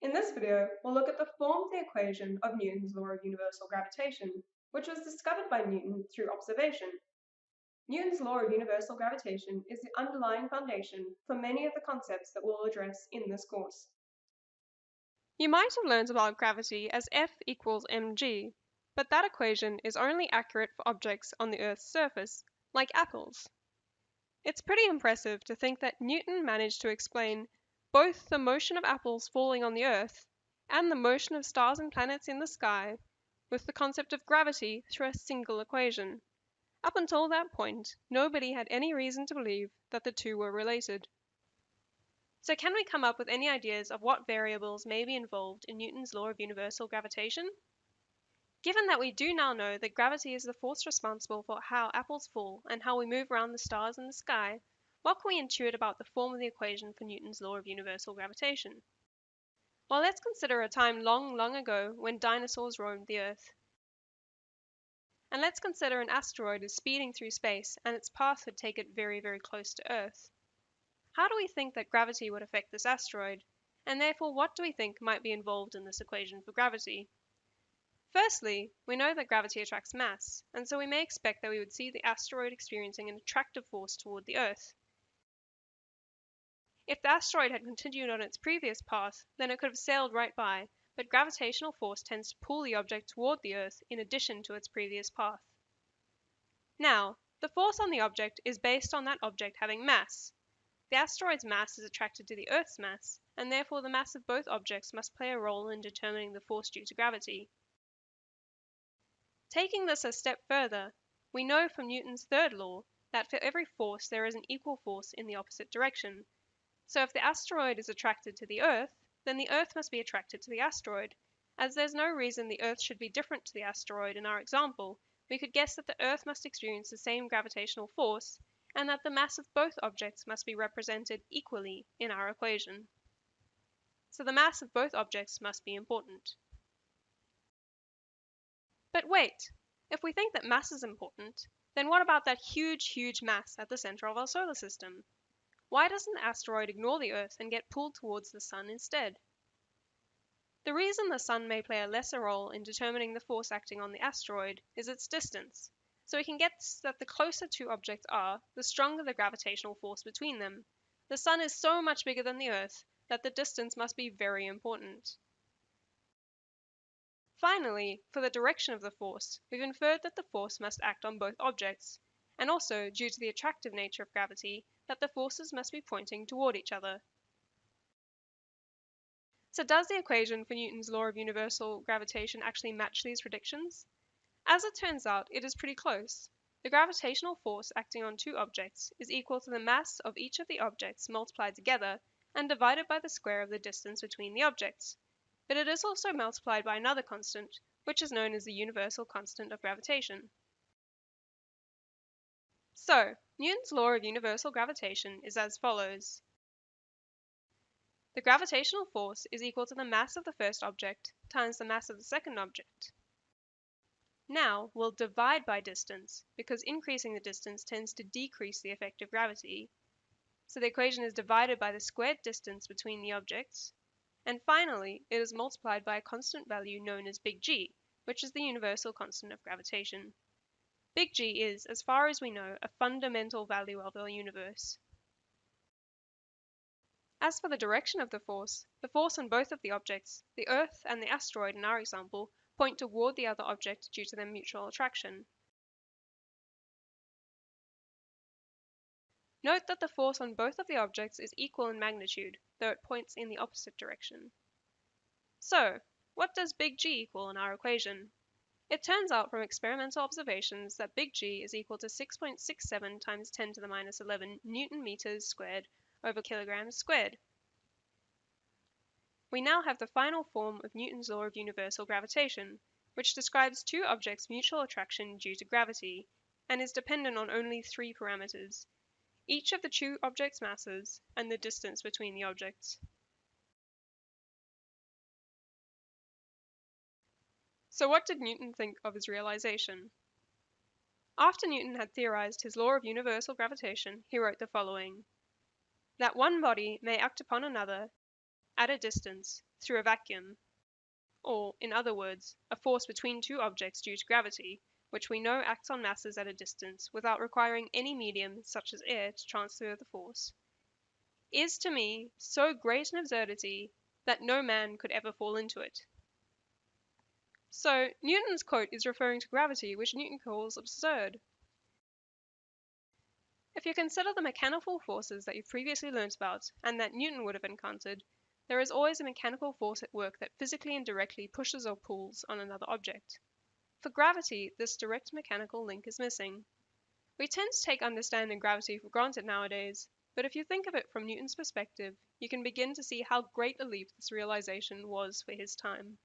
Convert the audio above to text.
In this video, we'll look at the form of the equation of Newton's law of universal gravitation, which was discovered by Newton through observation. Newton's law of universal gravitation is the underlying foundation for many of the concepts that we'll address in this course. You might have learned about gravity as F equals mg, but that equation is only accurate for objects on the Earth's surface, like apples. It's pretty impressive to think that Newton managed to explain both the motion of apples falling on the Earth and the motion of stars and planets in the sky with the concept of gravity through a single equation. Up until that point, nobody had any reason to believe that the two were related. So can we come up with any ideas of what variables may be involved in Newton's law of universal gravitation? Given that we do now know that gravity is the force responsible for how apples fall and how we move around the stars in the sky, what can we intuit about the form of the equation for Newton's law of universal gravitation? Well, let's consider a time long, long ago when dinosaurs roamed the Earth. And let's consider an asteroid is speeding through space and its path would take it very, very close to Earth. How do we think that gravity would affect this asteroid? And therefore, what do we think might be involved in this equation for gravity? Firstly, we know that gravity attracts mass, and so we may expect that we would see the asteroid experiencing an attractive force toward the Earth. If the asteroid had continued on its previous path, then it could have sailed right by, but gravitational force tends to pull the object toward the Earth in addition to its previous path. Now, the force on the object is based on that object having mass. The asteroid's mass is attracted to the Earth's mass, and therefore the mass of both objects must play a role in determining the force due to gravity. Taking this a step further, we know from Newton's third law that for every force there is an equal force in the opposite direction, so if the asteroid is attracted to the Earth, then the Earth must be attracted to the asteroid. As there's no reason the Earth should be different to the asteroid in our example, we could guess that the Earth must experience the same gravitational force, and that the mass of both objects must be represented equally in our equation. So the mass of both objects must be important. But wait, if we think that mass is important, then what about that huge, huge mass at the center of our solar system? Why doesn't the asteroid ignore the Earth and get pulled towards the Sun instead? The reason the Sun may play a lesser role in determining the force acting on the asteroid is its distance, so we can guess that the closer two objects are, the stronger the gravitational force between them. The Sun is so much bigger than the Earth that the distance must be very important. Finally, for the direction of the force, we've inferred that the force must act on both objects, and also, due to the attractive nature of gravity, that the forces must be pointing toward each other. So does the equation for Newton's law of universal gravitation actually match these predictions? As it turns out, it is pretty close. The gravitational force acting on two objects is equal to the mass of each of the objects multiplied together and divided by the square of the distance between the objects. But it is also multiplied by another constant, which is known as the universal constant of gravitation. So, Newton's law of universal gravitation is as follows. The gravitational force is equal to the mass of the first object times the mass of the second object. Now, we'll divide by distance, because increasing the distance tends to decrease the effect of gravity. So the equation is divided by the squared distance between the objects. And finally, it is multiplied by a constant value known as big G, which is the universal constant of gravitation. Big G is, as far as we know, a fundamental value of our universe. As for the direction of the force, the force on both of the objects, the Earth and the asteroid in our example, point toward the other object due to their mutual attraction. Note that the force on both of the objects is equal in magnitude, though it points in the opposite direction. So, what does big G equal in our equation? It turns out from experimental observations that big G is equal to 6.67 times 10 to the minus 11 newton meters squared over kilograms squared. We now have the final form of Newton's law of universal gravitation, which describes two objects' mutual attraction due to gravity, and is dependent on only three parameters, each of the two objects' masses and the distance between the objects. So what did Newton think of his realization? After Newton had theorized his law of universal gravitation, he wrote the following That one body may act upon another at a distance through a vacuum, or, in other words, a force between two objects due to gravity, which we know acts on masses at a distance without requiring any medium such as air to transfer the force, is to me so great an absurdity that no man could ever fall into it. So, Newton's quote is referring to gravity, which Newton calls absurd. If you consider the mechanical forces that you've previously learnt about and that Newton would have encountered, there is always a mechanical force at work that physically and directly pushes or pulls on another object. For gravity, this direct mechanical link is missing. We tend to take understanding gravity for granted nowadays, but if you think of it from Newton's perspective, you can begin to see how great a leap this realization was for his time.